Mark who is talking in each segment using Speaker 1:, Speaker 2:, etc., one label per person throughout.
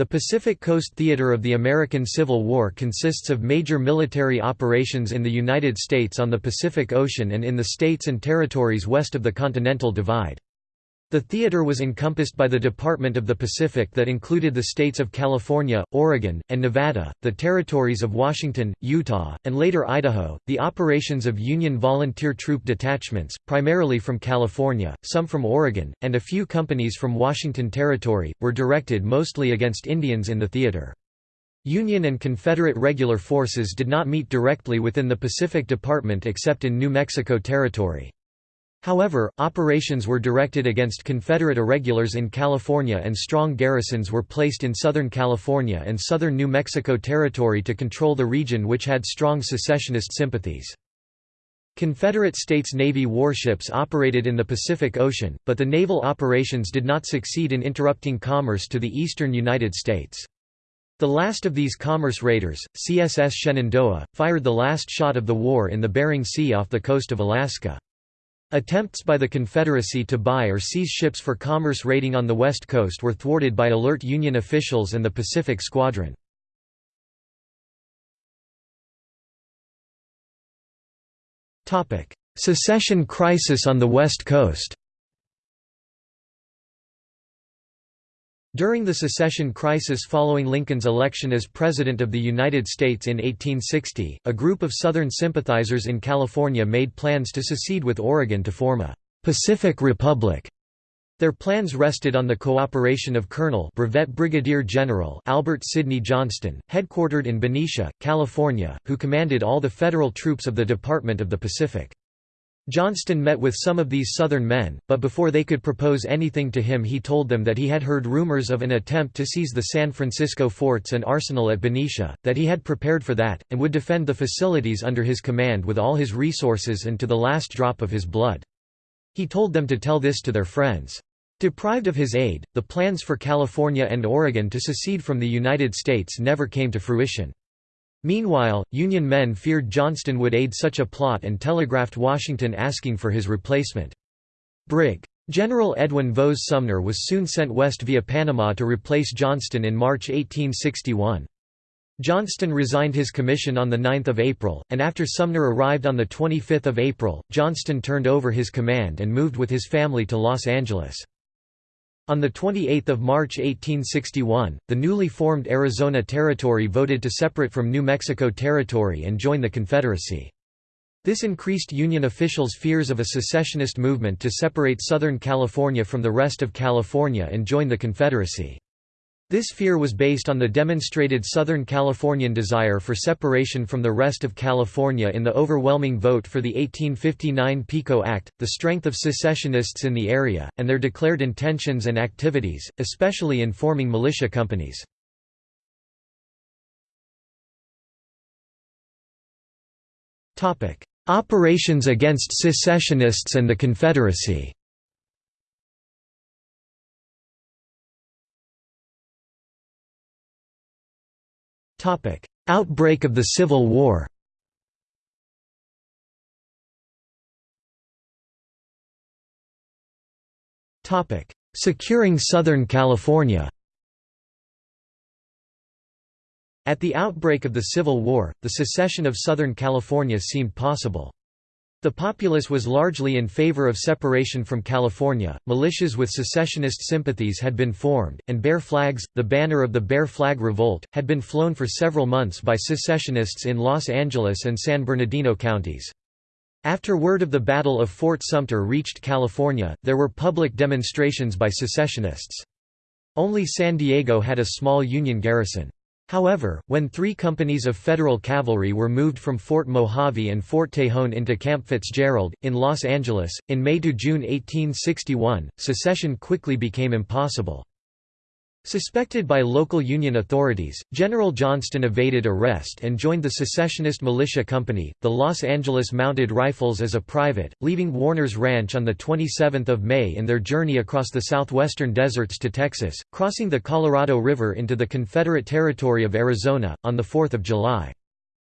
Speaker 1: The Pacific Coast Theater of the American Civil War consists of major military operations in the United States on the Pacific Ocean and in the states and territories west of the Continental Divide. The theater was encompassed by the Department of the Pacific that included the states of California, Oregon, and Nevada, the territories of Washington, Utah, and later Idaho. The operations of Union volunteer troop detachments, primarily from California, some from Oregon, and a few companies from Washington Territory, were directed mostly against Indians in the theater. Union and Confederate regular forces did not meet directly within the Pacific Department except in New Mexico Territory. However, operations were directed against Confederate irregulars in California and strong garrisons were placed in Southern California and southern New Mexico Territory to control the region which had strong secessionist sympathies. Confederate States Navy warships operated in the Pacific Ocean, but the naval operations did not succeed in interrupting commerce to the eastern United States. The last of these commerce raiders, CSS Shenandoah, fired the last shot of the war in the Bering Sea off the coast of Alaska. Attempts by the Confederacy to buy or seize ships for commerce raiding on the West Coast were thwarted by alert Union officials and the Pacific Squadron. Secession crisis on the West Coast During the secession crisis following Lincoln's election as President of the United States in 1860, a group of Southern sympathizers in California made plans to secede with Oregon to form a «Pacific Republic». Their plans rested on the cooperation of Colonel Brevet Brigadier General Albert Sidney Johnston, headquartered in Benicia, California, who commanded all the federal troops of the Department of the Pacific. Johnston met with some of these Southern men, but before they could propose anything to him he told them that he had heard rumors of an attempt to seize the San Francisco forts and arsenal at Benicia, that he had prepared for that, and would defend the facilities under his command with all his resources and to the last drop of his blood. He told them to tell this to their friends. Deprived of his aid, the plans for California and Oregon to secede from the United States never came to fruition. Meanwhile, Union men feared Johnston would aid such a plot and telegraphed Washington asking for his replacement. Brig. General Edwin Vose Sumner was soon sent west via Panama to replace Johnston in March 1861. Johnston resigned his commission on 9 April, and after Sumner arrived on 25 April, Johnston turned over his command and moved with his family to Los Angeles. On 28 March 1861, the newly formed Arizona Territory voted to separate from New Mexico Territory and join the Confederacy. This increased Union officials' fears of a secessionist movement to separate Southern California from the rest of California and join the Confederacy. This fear was based on the demonstrated Southern Californian desire for separation from the rest of California in the overwhelming vote for the 1859 PICO Act, the strength of secessionists in the area, and their declared intentions and activities, especially in forming militia companies. Operations against secessionists and the Confederacy Outbreak of the Civil War. Securing Southern California. At the outbreak of the Civil War, the secession of Southern California seemed possible. The populace was largely in favor of separation from California, militias with secessionist sympathies had been formed, and Bear Flags, the banner of the Bear Flag Revolt, had been flown for several months by secessionists in Los Angeles and San Bernardino counties. After word of the Battle of Fort Sumter reached California, there were public demonstrations by secessionists. Only San Diego had a small Union garrison. However, when three companies of Federal cavalry were moved from Fort Mojave and Fort Tejon into Camp Fitzgerald, in Los Angeles, in May–June 1861, secession quickly became impossible. Suspected by local Union authorities, General Johnston evaded arrest and joined the secessionist militia company, the Los Angeles Mounted Rifles as a private, leaving Warner's Ranch on 27 May in their journey across the southwestern deserts to Texas, crossing the Colorado River into the Confederate territory of Arizona, on 4 July.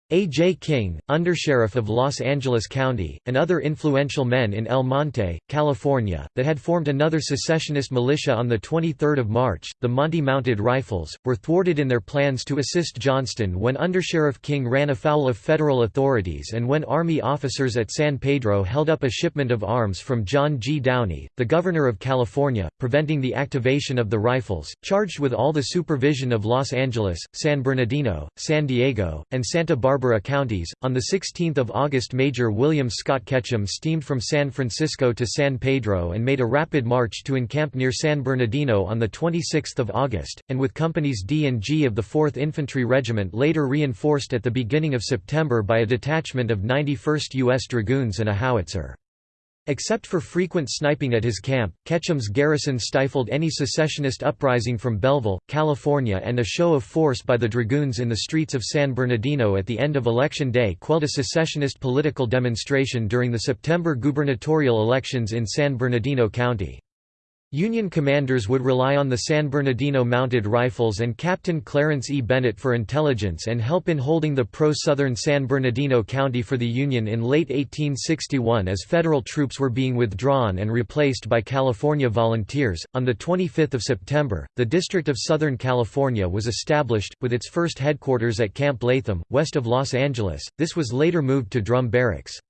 Speaker 1: A. J. King, undersheriff of Los Angeles County, and other influential men in El Monte, California, that had formed another secessionist militia on 23 March, the Monte Mounted Rifles, were thwarted in their plans to assist Johnston when Undersheriff King ran afoul of federal authorities and when Army officers at San Pedro held up a shipment of arms from John G. Downey, the Governor of California, preventing the activation of the rifles, charged with all the supervision of Los Angeles, San Bernardino, San Diego, and Santa Barbara Barbara counties. On the 16 August Major William Scott Ketchum steamed from San Francisco to San Pedro and made a rapid march to encamp near San Bernardino on the 26 August, and with companies D and G of the 4th Infantry Regiment later reinforced at the beginning of September by a detachment of 91st U.S. Dragoons and a howitzer. Except for frequent sniping at his camp, Ketchum's garrison stifled any secessionist uprising from Belleville, California and a show of force by the dragoons in the streets of San Bernardino at the end of Election Day quelled a secessionist political demonstration during the September gubernatorial elections in San Bernardino County. Union commanders would rely on the San Bernardino Mounted Rifles and Captain Clarence E. Bennett for intelligence and help in holding the pro-southern San Bernardino County for the Union in late 1861 as federal troops were being withdrawn and replaced by California volunteers. On the 25th of September, the District of Southern California was established with its first headquarters at Camp Latham, west of Los Angeles. This was later moved to Drum Barracks.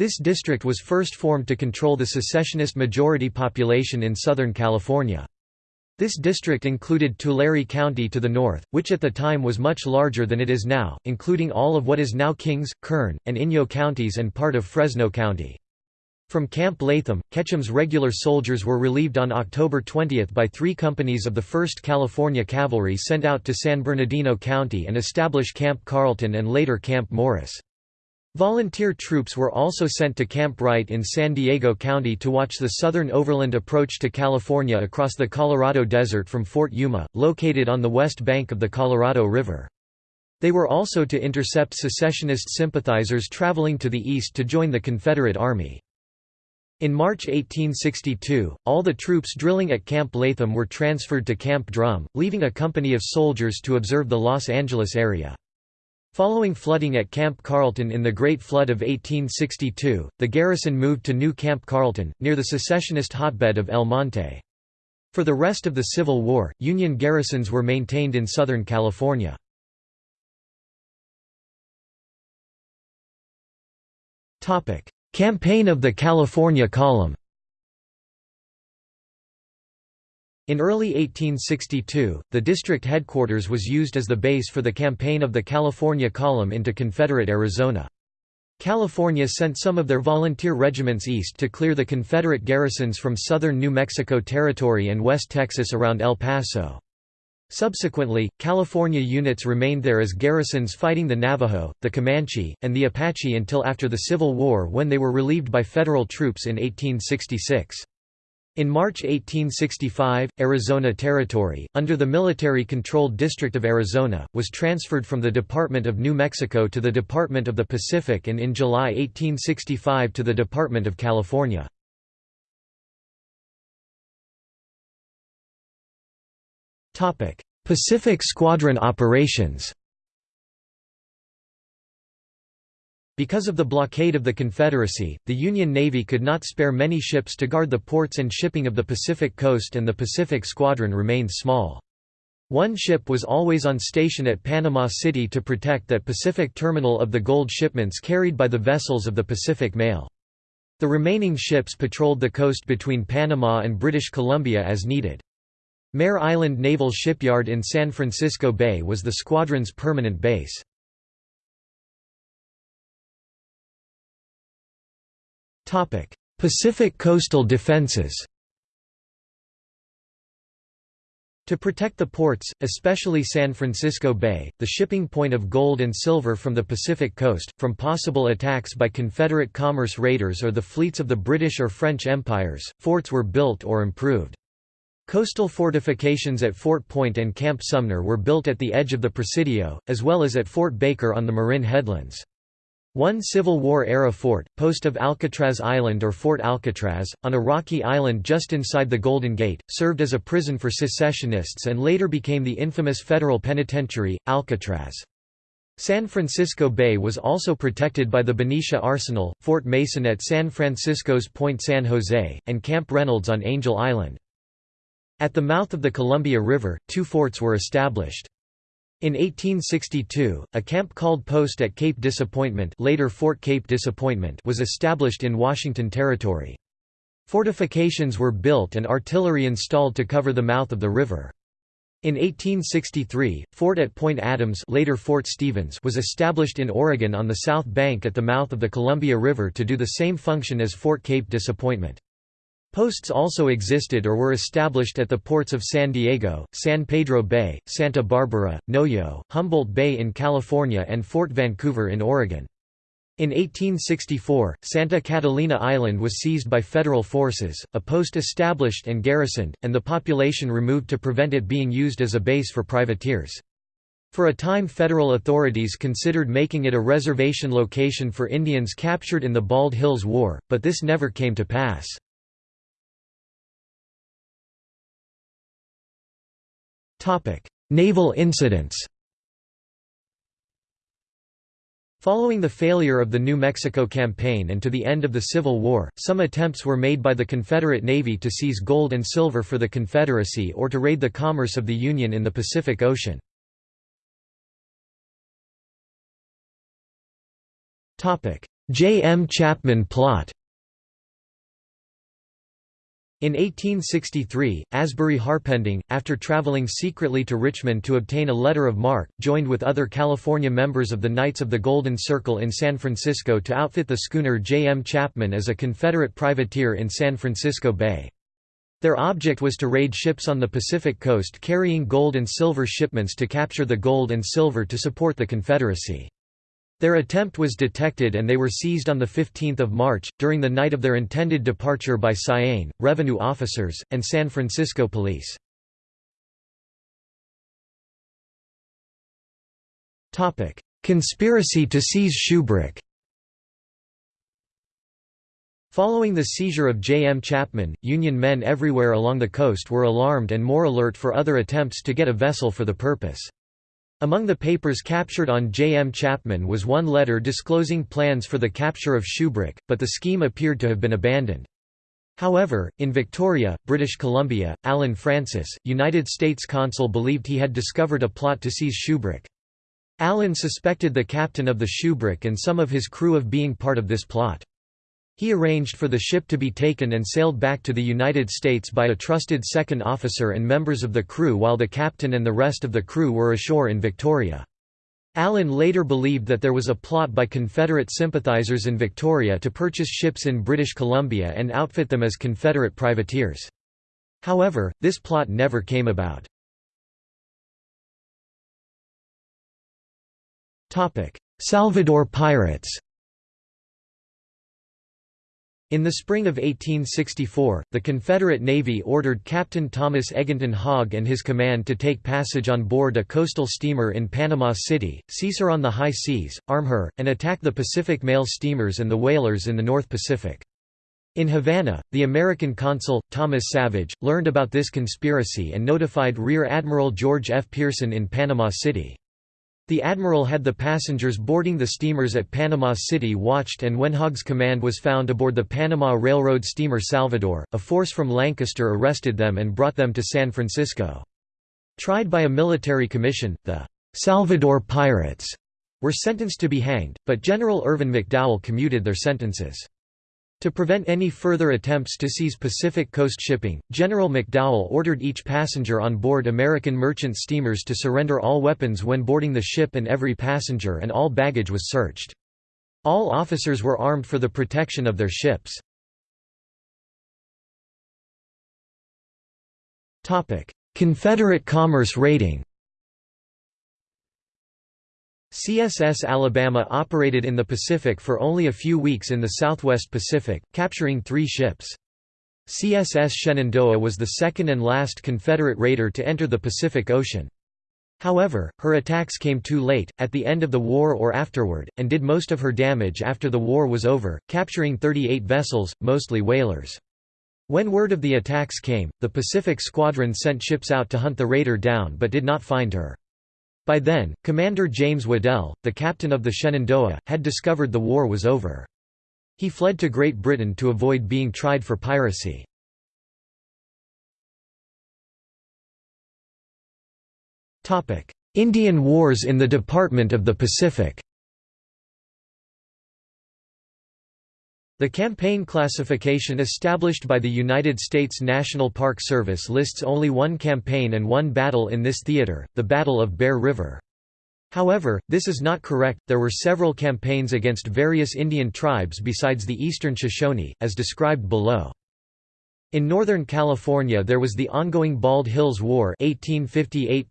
Speaker 1: This district was first formed to control the secessionist majority population in Southern California. This district included Tulare County to the north, which at the time was much larger than it is now, including all of what is now Kings, Kern, and Inyo counties and part of Fresno County. From Camp Latham, Ketchum's regular soldiers were relieved on October 20 by three companies of the 1st California Cavalry sent out to San Bernardino County and establish Camp Carlton and later Camp Morris. Volunteer troops were also sent to Camp Wright in San Diego County to watch the southern overland approach to California across the Colorado Desert from Fort Yuma, located on the west bank of the Colorado River. They were also to intercept secessionist sympathizers traveling to the east to join the Confederate Army. In March 1862, all the troops drilling at Camp Latham were transferred to Camp Drum, leaving a company of soldiers to observe the Los Angeles area. Following flooding at Camp Carlton in the Great Flood of 1862, the garrison moved to New Camp Carlton, near the secessionist hotbed of El Monte. For the rest of the Civil War, Union garrisons were maintained in Southern California. Campaign of the California Column In early 1862, the district headquarters was used as the base for the campaign of the California Column into Confederate Arizona. California sent some of their volunteer regiments east to clear the Confederate garrisons from southern New Mexico Territory and West Texas around El Paso. Subsequently, California units remained there as garrisons fighting the Navajo, the Comanche, and the Apache until after the Civil War when they were relieved by federal troops in 1866. In March 1865, Arizona Territory, under the military-controlled District of Arizona, was transferred from the Department of New Mexico to the Department of the Pacific and in July 1865 to the Department of California. Pacific Squadron operations Because of the blockade of the Confederacy, the Union Navy could not spare many ships to guard the ports and shipping of the Pacific coast and the Pacific Squadron remained small. One ship was always on station at Panama City to protect that Pacific terminal of the gold shipments carried by the vessels of the Pacific Mail. The remaining ships patrolled the coast between Panama and British Columbia as needed. Mare Island Naval Shipyard in San Francisco Bay was the squadron's permanent base. Pacific coastal defenses To protect the ports, especially San Francisco Bay, the shipping point of gold and silver from the Pacific coast, from possible attacks by Confederate commerce raiders or the fleets of the British or French empires, forts were built or improved. Coastal fortifications at Fort Point and Camp Sumner were built at the edge of the Presidio, as well as at Fort Baker on the Marin Headlands. One Civil War-era fort, post of Alcatraz Island or Fort Alcatraz, on a rocky island just inside the Golden Gate, served as a prison for secessionists and later became the infamous federal penitentiary, Alcatraz. San Francisco Bay was also protected by the Benicia Arsenal, Fort Mason at San Francisco's Point San Jose, and Camp Reynolds on Angel Island. At the mouth of the Columbia River, two forts were established. In 1862, a camp called Post at Cape Disappointment later Fort Cape Disappointment was established in Washington Territory. Fortifications were built and artillery installed to cover the mouth of the river. In 1863, Fort at Point Adams later Fort Stevens was established in Oregon on the south bank at the mouth of the Columbia River to do the same function as Fort Cape Disappointment. Posts also existed or were established at the ports of San Diego, San Pedro Bay, Santa Barbara, Noyo, Humboldt Bay in California and Fort Vancouver in Oregon. In 1864, Santa Catalina Island was seized by federal forces, a post established and garrisoned, and the population removed to prevent it being used as a base for privateers. For a time federal authorities considered making it a reservation location for Indians captured in the Bald Hills War, but this never came to pass. Naval incidents Following the failure of the New Mexico Campaign and to the end of the Civil War, some attempts were made by the Confederate Navy to seize gold and silver for the Confederacy or to raid the commerce of the Union in the Pacific Ocean. J. M. Chapman plot in 1863, Asbury Harpending, after traveling secretly to Richmond to obtain a letter of marque, joined with other California members of the Knights of the Golden Circle in San Francisco to outfit the schooner J. M. Chapman as a Confederate privateer in San Francisco Bay. Their object was to raid ships on the Pacific coast carrying gold and silver shipments to capture the gold and silver to support the Confederacy. Their attempt was detected and they were seized on 15 March, during the night of their intended departure by Cyane, revenue officers, and San Francisco police. Conspiracy to seize Shubrick Following the seizure of J. M. Chapman, Union men everywhere along the coast were alarmed and more alert for other attempts to get a vessel for the purpose. Among the papers captured on J. M. Chapman was one letter disclosing plans for the capture of Shubrick, but the scheme appeared to have been abandoned. However, in Victoria, British Columbia, Allen Francis, United States consul believed he had discovered a plot to seize Shubrick. Allen suspected the captain of the Shubrick and some of his crew of being part of this plot. He arranged for the ship to be taken and sailed back to the United States by a trusted second officer and members of the crew while the captain and the rest of the crew were ashore in Victoria. Allen later believed that there was a plot by Confederate sympathizers in Victoria to purchase ships in British Columbia and outfit them as Confederate privateers. However, this plot never came about. Salvador pirates in the spring of 1864, the Confederate Navy ordered Captain Thomas Eginton Hogg and his command to take passage on board a coastal steamer in Panama City, seize her on the high seas, arm her, and attack the Pacific mail steamers and the whalers in the North Pacific. In Havana, the American consul, Thomas Savage, learned about this conspiracy and notified Rear Admiral George F. Pearson in Panama City. The admiral had the passengers boarding the steamers at Panama City watched and when Hogg's command was found aboard the Panama Railroad steamer Salvador, a force from Lancaster arrested them and brought them to San Francisco. Tried by a military commission, the Salvador Pirates were sentenced to be hanged, but General Irvin McDowell commuted their sentences. To prevent any further attempts to seize Pacific Coast shipping, General McDowell ordered each passenger on board American merchant steamers to surrender all weapons when boarding the ship and every passenger and all baggage was searched. All officers were armed for the protection of their ships. Confederate commerce raiding CSS Alabama operated in the Pacific for only a few weeks in the southwest Pacific, capturing three ships. CSS Shenandoah was the second and last Confederate raider to enter the Pacific Ocean. However, her attacks came too late, at the end of the war or afterward, and did most of her damage after the war was over, capturing 38 vessels, mostly whalers. When word of the attacks came, the Pacific Squadron sent ships out to hunt the raider down but did not find her. By then, Commander James Waddell, the captain of the Shenandoah, had discovered the war was over. He fled to Great Britain to avoid being tried for piracy. Indian Wars in the Department of the Pacific The campaign classification established by the United States National Park Service lists only one campaign and one battle in this theater, the Battle of Bear River. However, this is not correct, there were several campaigns against various Indian tribes besides the Eastern Shoshone, as described below. In Northern California there was the ongoing Bald Hills War 1858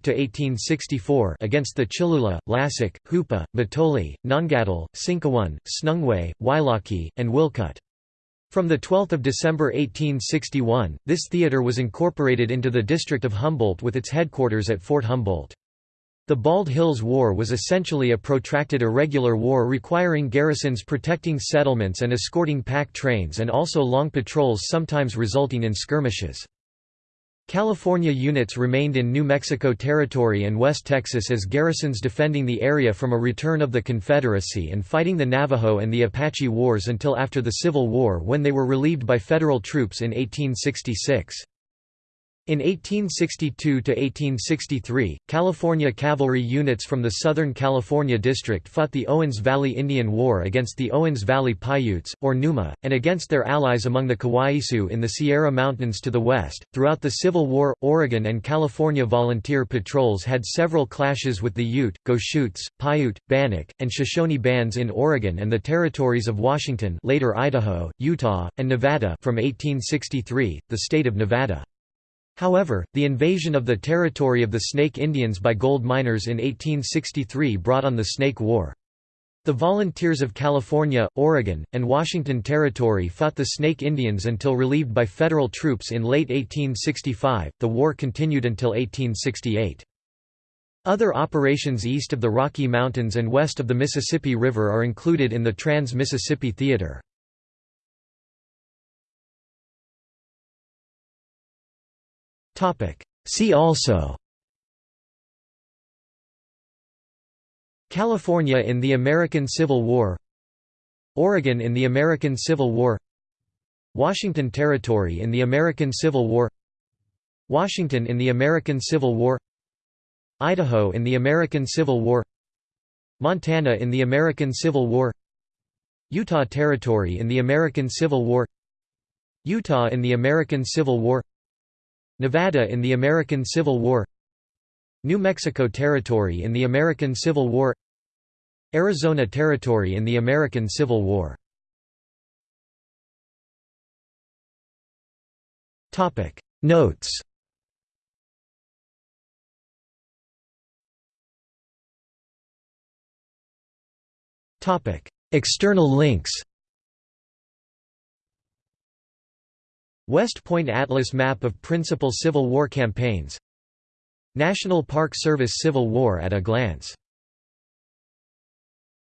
Speaker 1: against the Chilula, Lassik, Hoopa, Mattole, Nongatl, Sinkyone, Tsnungwe, Wailaki, and Whilkut. From 12 December 1861, this theater was incorporated into the District of Humboldt with its headquarters at Fort Humboldt. The Bald Hills War was essentially a protracted irregular war requiring garrisons protecting settlements and escorting pack trains and also long patrols sometimes resulting in skirmishes. California units remained in New Mexico Territory and West Texas as garrisons defending the area from a return of the Confederacy and fighting the Navajo and the Apache Wars until after the Civil War when they were relieved by federal troops in 1866. In 1862–1863, California cavalry units from the Southern California District fought the Owens Valley Indian War against the Owens Valley Paiutes, or Numa, and against their allies among the Kawaiisu in the Sierra Mountains to the west. Throughout the Civil War, Oregon and California volunteer patrols had several clashes with the Ute, Goshutes, Paiute, Bannock, and Shoshone bands in Oregon and the territories of Washington later Idaho, Utah, and Nevada from 1863, the state of Nevada. However, the invasion of the territory of the Snake Indians by gold miners in 1863 brought on the Snake War. The Volunteers of California, Oregon, and Washington Territory fought the Snake Indians until relieved by federal troops in late 1865. The war continued until 1868. Other operations east of the Rocky Mountains and west of the Mississippi River are included in the Trans-Mississippi Theater. See also. California in the American Civil War. Oregon in the American Civil War. Washington Territory in the American Civil War. Washington in the American Civil War. Idaho in the American Civil War. Montana in the American Civil War. Utah Territory in the American Civil War. Utah in the American Civil War Nevada in the American Civil War New Mexico Territory in the American Civil War Arizona Territory in the American Civil War. Notes. External links West Point Atlas map of principal Civil War campaigns. National Park Service Civil War at a glance